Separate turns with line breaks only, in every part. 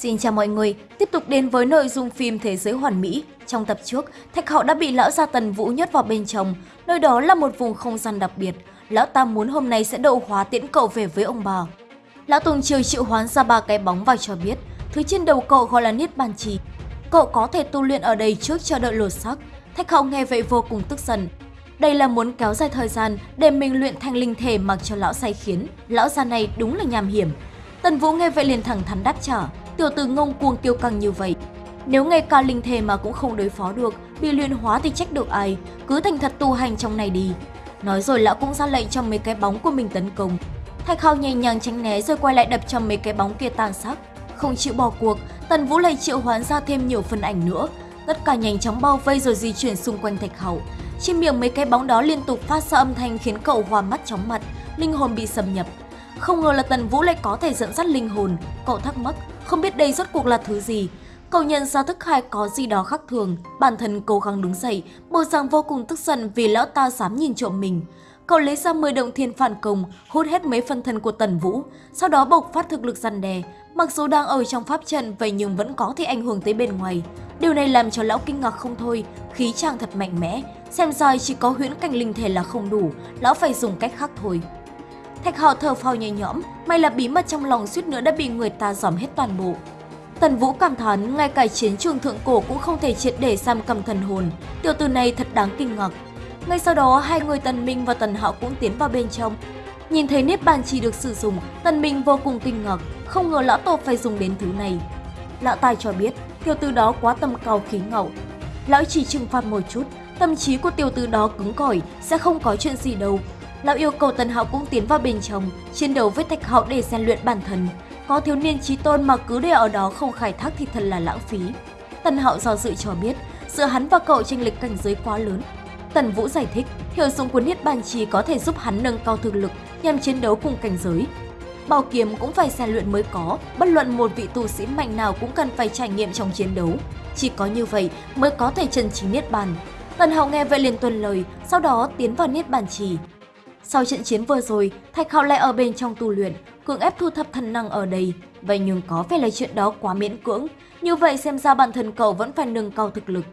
Xin chào mọi người, tiếp tục đến với nội dung phim Thế giới hoàn mỹ. Trong tập trước, Thạch hậu đã bị lão gia Tần Vũ nhốt vào bên trong, nơi đó là một vùng không gian đặc biệt. Lão ta muốn hôm nay sẽ độ hóa tiễn cậu về với ông bà. Lão Tùng Triều triệu hoán ra ba cái bóng và cho biết, thứ trên đầu cậu gọi là Niết Bàn Trì. Cậu có thể tu luyện ở đây trước chờ đợi lột xác. Thạch hậu nghe vậy vô cùng tức giận. Đây là muốn kéo dài thời gian để mình luyện thành linh thể mặc cho lão say khiến. Lão già này đúng là nham hiểm. Tần Vũ nghe vậy liền thẳng thắn đáp trả, tiểu tử ngông cuồng tiêu căng như vậy. Nếu ngay cả linh thể mà cũng không đối phó được, bị luyện hóa thì trách được ai, cứ thành thật tu hành trong này đi. Nói rồi lão cũng ra lệnh cho mấy cái bóng của mình tấn công. Thạch Hào nhẹ nhàng tránh né rồi quay lại đập cho mấy cái bóng kia tan xác. Không chịu bỏ cuộc, Tần Vũ lại triệu hoán ra thêm nhiều phần ảnh nữa. Tất cả nhanh chóng bao vây rồi di chuyển xung quanh Thạch Hậu. Trên miệng mấy cái bóng đó liên tục phát ra âm thanh khiến cậu hoa mắt chóng mặt, linh hồn bị xâm nhập. Không ngờ là Tần Vũ lại có thể dẫn dắt linh hồn, cậu thắc mắc, không biết đây rốt cuộc là thứ gì. Cậu nhận ra thức khai có gì đó khác thường, bản thân cố gắng đứng dậy, bộ dạng vô cùng tức giận vì lão ta dám nhìn trộm mình. Cậu lấy ra 10 động thiên phản công, hút hết mấy phần thân của Tần Vũ, sau đó bộc phát thực lực răn đè. Mặc dù đang ở trong pháp trận vậy nhưng vẫn có thể ảnh hưởng tới bên ngoài. Điều này làm cho lão kinh ngạc không thôi, khí chàng thật mạnh mẽ. Xem ra chỉ có huyễn cảnh linh thể là không đủ, lão phải dùng cách khác thôi. Thạch Hạo thở phào nhẹ nhõm, may là bí mật trong lòng suýt nữa đã bị người ta dòm hết toàn bộ. Tần Vũ cảm thán, ngay cả chiến trường thượng cổ cũng không thể triệt để giam cầm thần hồn. Tiểu tử này thật đáng kinh ngạc. Ngay sau đó, hai người Tần Minh và Tần Hạo cũng tiến vào bên trong. Nhìn thấy Niết Bàn chỉ được sử dụng, Tần Minh vô cùng kinh ngạc, không ngờ lão tổ phải dùng đến thứ này. Lão tài cho biết, tiểu tử đó quá tầm cao khí ngậu. Lão chỉ trừng phạt một chút, tâm trí của tiểu tử đó cứng cỏi, sẽ không có chuyện gì đâu. Lão yêu cầu Tần Hạo cũng tiến vào bên trong, chiến đấu với Thạch Hạo để rèn luyện bản thân. Có thiếu niên trí tôn mà cứ để ở đó không khai thác thì thật là lãng phí. Tần Hạo do dự cho biết, giữa hắn và cậu tranh lệch cảnh giới quá lớn. Tần Vũ giải thích, hiệu dụng của Niết Bàn Trì có thể giúp hắn nâng cao thực lực nhằm chiến đấu cùng cảnh giới. Bảo kiếm cũng phải rèn luyện mới có, bất luận một vị tu sĩ mạnh nào cũng cần phải trải nghiệm trong chiến đấu. Chỉ có như vậy mới có thể chân chính Niết Bàn. Tần Hạo nghe vậy liền tuân lời, sau đó tiến vào Niết Bàn Trì. Sau trận chiến vừa rồi, Thạch Hạo lại ở bên trong tu luyện, cưỡng ép thu thập thần năng ở đây. Vậy nhưng có vẻ là chuyện đó quá miễn cưỡng, như vậy xem ra bản thân cậu vẫn phải nâng cao thực lực.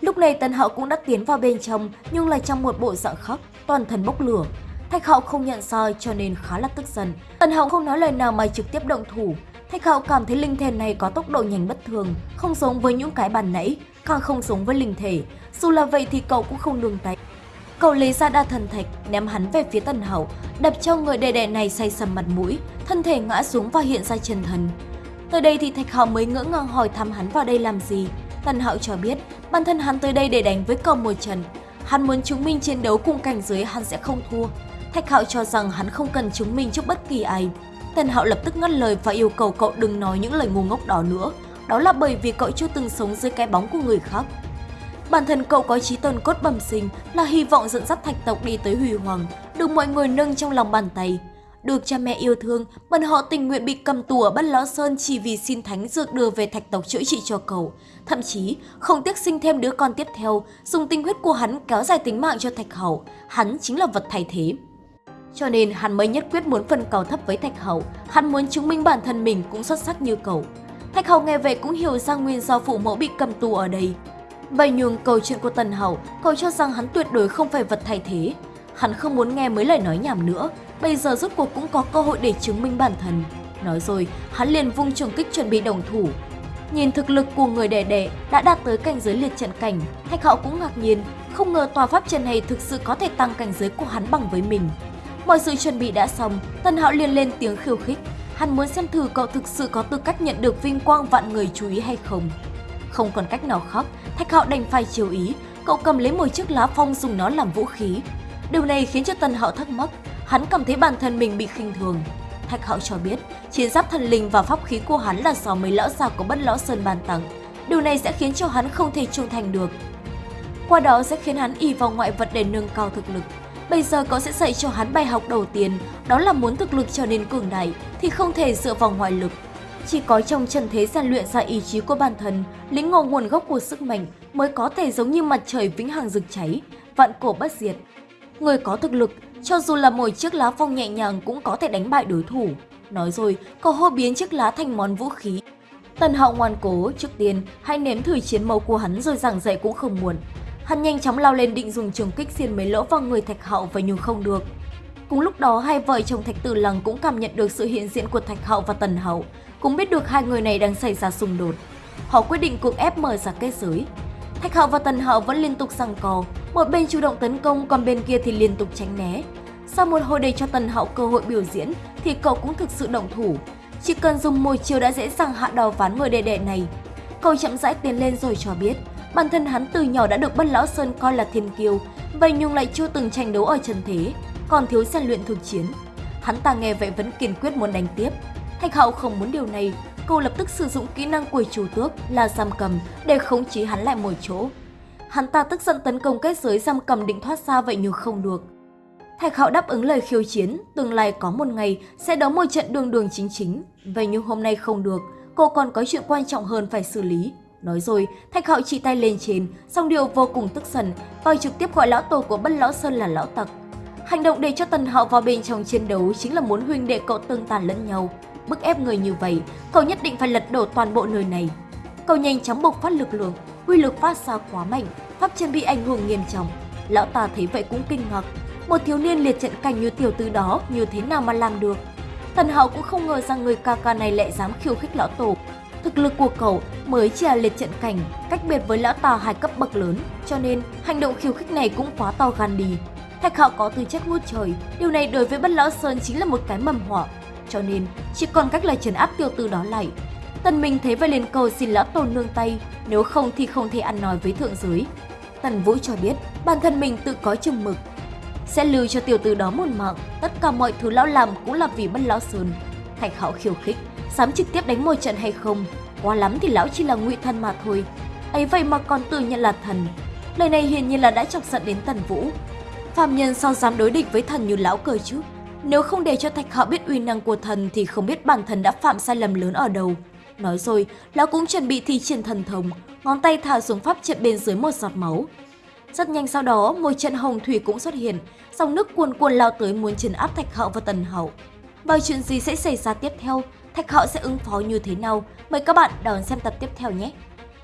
Lúc này Tần Hạo cũng đã tiến vào bên trong, nhưng lại trong một bộ dạng khóc, toàn thân bốc lửa. Thạch Hạo không nhận sai cho nên khá là tức giận. Tần Hạo không nói lời nào mà trực tiếp động thủ. Thạch Hạo cảm thấy linh thể này có tốc độ nhanh bất thường, không giống với những cái bàn nãy, càng không giống với linh thể. Dù là vậy thì cậu cũng không nương tay. Cậu lấy ra đa thần thạch, ném hắn về phía Tần hậu đập cho người đệ đệ này say sầm mặt mũi, thân thể ngã xuống và hiện ra chân thần. Tới đây thì Thạch Hạo mới ngỡ ngàng hỏi thăm hắn vào đây làm gì. Tần Hạo cho biết, bản thân hắn tới đây để đánh với cậu một trận. Hắn muốn chứng minh chiến đấu cùng cảnh giới hắn sẽ không thua. Thạch Hạo cho rằng hắn không cần chứng minh trước bất kỳ ai. Tần Hạo lập tức ngắt lời và yêu cầu cậu đừng nói những lời ngu ngốc đó nữa. Đó là bởi vì cậu chưa từng sống dưới cái bóng của người khác. Bản thân cậu có trí tôn cốt bẩm sinh là hy vọng dẫn dắt thạch tộc đi tới huy hoàng, được mọi người nâng trong lòng bàn tay. Được cha mẹ yêu thương, bọn họ tình nguyện bị cầm tù ở Bất Lão Sơn chỉ vì xin thánh dược đưa về thạch tộc chữa trị cho cậu. Thậm chí, không tiếc sinh thêm đứa con tiếp theo, dùng tinh huyết của hắn kéo dài tính mạng cho thạch hậu. Hắn chính là vật thay thế. Cho nên hắn mới nhất quyết muốn phân cầu thấp với thạch hậu, hắn muốn chứng minh bản thân mình cũng xuất sắc như cậu. Thạch hậu nghe vậy cũng hiểu ra nguyên do phụ mẫu bị cầm tù ở đây. Vậy nhưng câu chuyện của Tần Hậu, cậu cho rằng hắn tuyệt đối không phải vật thay thế. Hắn không muốn nghe mấy lời nói nhảm nữa, bây giờ rốt cuộc cũng có cơ hội để chứng minh bản thân. Nói rồi, hắn liền vung trường kích chuẩn bị đồng thủ. Nhìn thực lực của người đẻ đẻ đã đạt tới cảnh giới liệt trận cảnh, Thạch Hạo cũng ngạc nhiên, không ngờ tòa pháp trận này thực sự có thể tăng cảnh giới của hắn bằng với mình. Mọi sự chuẩn bị đã xong, Tần Hạo liền lên tiếng khiêu khích. Hắn muốn xem thử cậu thực sự có tư cách nhận được vinh quang vạn người chú ý hay không. Không còn cách nào khác, Thạch Hạo đành phải chiều ý, cậu cầm lấy một chiếc lá phong dùng nó làm vũ khí. Điều này khiến cho Tần Hạo thắc mắc, hắn cảm thấy bản thân mình bị khinh thường. Thạch Hạo cho biết, chiến giáp thần linh và pháp khí của hắn là do mấy lão già của bất lão sơn ban tặng. Điều này sẽ khiến cho hắn không thể trung thành được. Qua đó sẽ khiến hắn y vào ngoại vật để nâng cao thực lực. Bây giờ cậu sẽ dạy cho hắn bài học đầu tiên, đó là muốn thực lực trở nên cường đại thì không thể dựa vào ngoại lực. Chỉ có trong trần thế rèn luyện ra ý chí của bản thân, lĩnh ngộ nguồn gốc của sức mạnh mới có thể giống như mặt trời vĩnh hằng rực cháy, vạn cổ bất diệt. Người có thực lực, cho dù là một chiếc lá phong nhẹ nhàng cũng có thể đánh bại đối thủ. Nói rồi, cậu hô biến chiếc lá thành món vũ khí. Tần Hạo ngoan cố, trước tiên hãy nếm thử chiến mâu của hắn rồi giảng dạy cũng không muộn. Hắn nhanh chóng lao lên định dùng trường kích xiên mấy lỗ vào người Thạch Hạo và nhưng không được. Cùng lúc đó, hai vợ chồng Thạch Tử Lăng cũng cảm nhận được sự hiện diện của Thạch hậu và Tần hậu cũng biết được hai người này đang xảy ra xung đột. Họ quyết định cưỡng ép mở ra kết giới. Thạch hậu và Tần hậu vẫn liên tục giằng co, một bên chủ động tấn công còn bên kia thì liên tục tránh né. Sau một hồi để cho Tần hậu cơ hội biểu diễn thì cậu cũng thực sự động thủ. Chỉ cần dùng một chiều đã dễ dàng hạ đào ván người đệ đệ này. Cậu chậm rãi tiến lên rồi cho biết, bản thân hắn từ nhỏ đã được Bất Lão Sơn coi là thiên kiêu, vậy nhưng lại chưa từng tranh đấu ở chân thế, còn thiếu rèn luyện thực chiến. Hắn ta nghe vậy vẫn kiên quyết muốn đánh tiếp. Thạch Hạo không muốn điều này, cô lập tức sử dụng kỹ năng của chủ tước là giam cầm để khống chế hắn lại một chỗ. Hắn ta tức giận tấn công kết giới giam cầm định thoát ra vậy nhưng không được. Thạch Hạo đáp ứng lời khiêu chiến, tương lai có một ngày sẽ đấu một trận đường đường chính chính. Vậy nhưng hôm nay không được, cô còn có chuyện quan trọng hơn phải xử lý. Nói rồi, Thạch Hạo chỉ tay lên trên, song điều vô cùng tức giận, và trực tiếp gọi lão tổ của Bất Lão Sơn là lão tặc. Hành động để cho Tần Hạo vào bên trong chiến đấu chính là muốn huynh đệ cậu tương tàn lẫn nhau. Bức ép người như vậy, cậu nhất định phải lật đổ toàn bộ nơi này. Cậu nhanh chóng bộc phát lực lượng, uy lực phát ra quá mạnh, pháp chân bị ảnh hưởng nghiêm trọng. Lão ta thấy vậy cũng kinh ngạc, một thiếu niên liệt trận cảnh như tiểu tư đó như thế nào mà làm được. Tần Hạo cũng không ngờ rằng người ca ca này lại dám khiêu khích lão tổ. Thực lực của cậu mới chỉ là liệt trận cảnh, cách biệt với lão ta hai cấp bậc lớn, cho nên hành động khiêu khích này cũng quá to gan đi. Thạch Hạo có tư chất ngút trời, điều này đối với Bất Lão Sơn chính là một cái mầm họa, cho nên chỉ còn cách là trấn áp tiêu tư đó lại. Tần Minh thế vậy liền cầu xin lão tổ nương tay, nếu không thì không thể ăn nói với thượng giới. Tần Vũ cho biết bản thân mình tự có chừng mực, sẽ lưu cho tiểu tử đó một mạng, tất cả mọi thứ lão làm cũng là vì Bất Lão Sơn. Thạch Hạo khiêu khích, dám trực tiếp đánh một trận hay không? Quá lắm thì lão chỉ là ngụy thân mà thôi. ấy vậy mà còn tự nhận là thần. Lời này hiển nhiên là đã chọc giận đến Tần Vũ, Phạm nhân sao dám đối địch với thần như lão cơ chứ? Nếu không để cho Thạch Hạo biết uy năng của thần thì không biết bản thân đã phạm sai lầm lớn ở đâu. Nói rồi, lão cũng chuẩn bị thi triển thần thông, ngón tay thả xuống pháp trận bên dưới một giọt máu. Rất nhanh sau đó, một trận hồng thủy cũng xuất hiện, dòng nước cuồn cuộn lao tới muốn trấn áp Thạch Hạo và Tần hậu. Và chuyện gì sẽ xảy ra tiếp theo? Thạch Hạo sẽ ứng phó như thế nào? Mời các bạn đón xem tập tiếp theo nhé!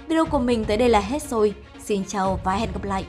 Video của mình tới đây là hết rồi. Xin chào và hẹn gặp lại!